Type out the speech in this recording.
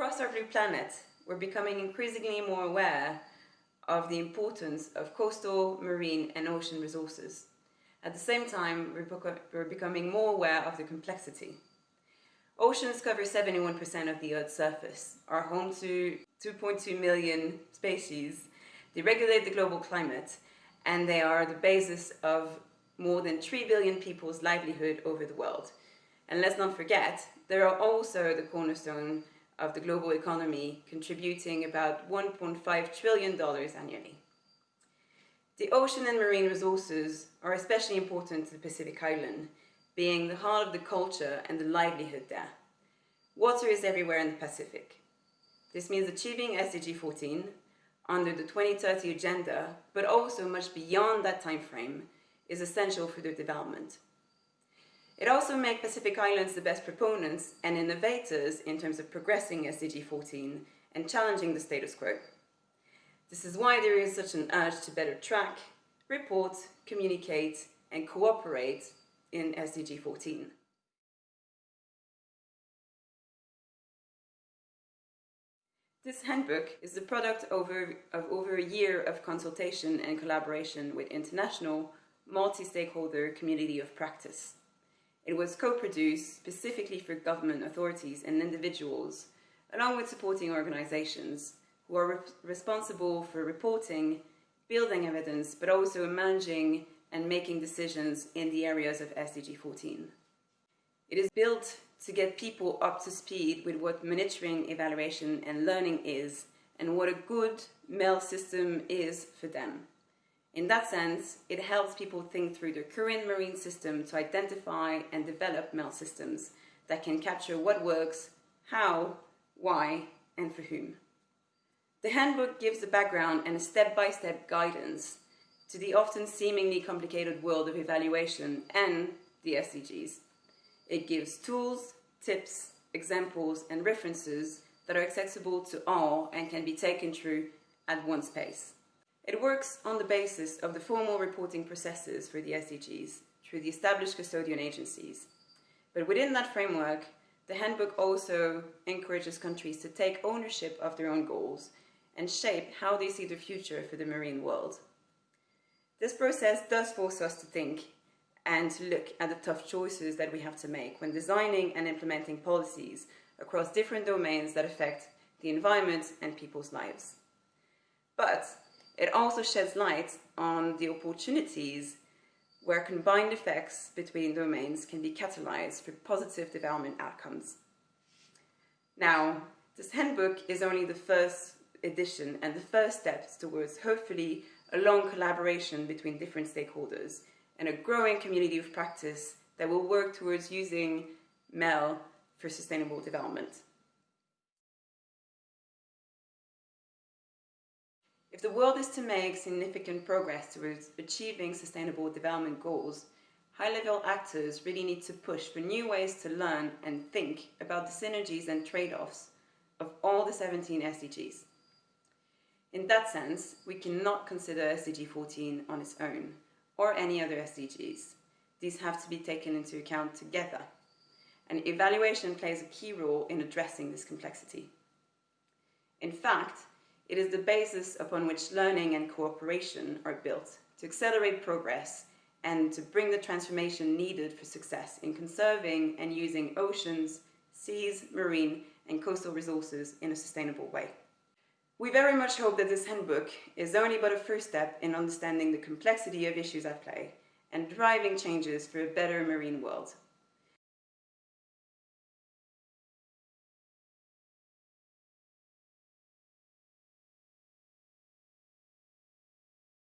Across blue planet, we're becoming increasingly more aware of the importance of coastal, marine and ocean resources. At the same time, we're becoming more aware of the complexity. Oceans cover 71% of the Earth's surface, are home to 2.2 million species, they regulate the global climate, and they are the basis of more than 3 billion people's livelihood over the world. And let's not forget, they are also the cornerstone of the global economy, contributing about $1.5 trillion annually. The ocean and marine resources are especially important to the Pacific Island, being the heart of the culture and the livelihood there. Water is everywhere in the Pacific. This means achieving SDG 14 under the 2030 agenda, but also much beyond that time frame, is essential for their development. It also makes Pacific Islands the best proponents and innovators in terms of progressing SDG 14 and challenging the status quo. This is why there is such an urge to better track, report, communicate and cooperate in SDG 14. This handbook is the product over, of over a year of consultation and collaboration with international, multi-stakeholder community of practice. It was co-produced specifically for government authorities and individuals, along with supporting organizations who are re responsible for reporting, building evidence, but also managing and making decisions in the areas of SDG 14. It is built to get people up to speed with what monitoring, evaluation and learning is and what a good MEL system is for them. In that sense, it helps people think through the current marine system to identify and develop MEL systems that can capture what works, how, why, and for whom. The handbook gives the background and a step-by-step -step guidance to the often seemingly complicated world of evaluation and the SDGs. It gives tools, tips, examples, and references that are accessible to all and can be taken through at one's pace. It works on the basis of the formal reporting processes for the SDGs through the established custodian agencies. But within that framework, the handbook also encourages countries to take ownership of their own goals and shape how they see the future for the marine world. This process does force us to think and look at the tough choices that we have to make when designing and implementing policies across different domains that affect the environment and people's lives. But it also sheds light on the opportunities where combined effects between domains can be catalyzed for positive development outcomes. Now, this handbook is only the first edition and the first steps towards hopefully a long collaboration between different stakeholders and a growing community of practice that will work towards using MEL for sustainable development. If the world is to make significant progress towards achieving sustainable development goals, high-level actors really need to push for new ways to learn and think about the synergies and trade-offs of all the 17 SDGs. In that sense, we cannot consider SDG 14 on its own, or any other SDGs. These have to be taken into account together, and evaluation plays a key role in addressing this complexity. In fact, it is the basis upon which learning and cooperation are built to accelerate progress and to bring the transformation needed for success in conserving and using oceans, seas, marine and coastal resources in a sustainable way. We very much hope that this handbook is only but a first step in understanding the complexity of issues at play and driving changes for a better marine world.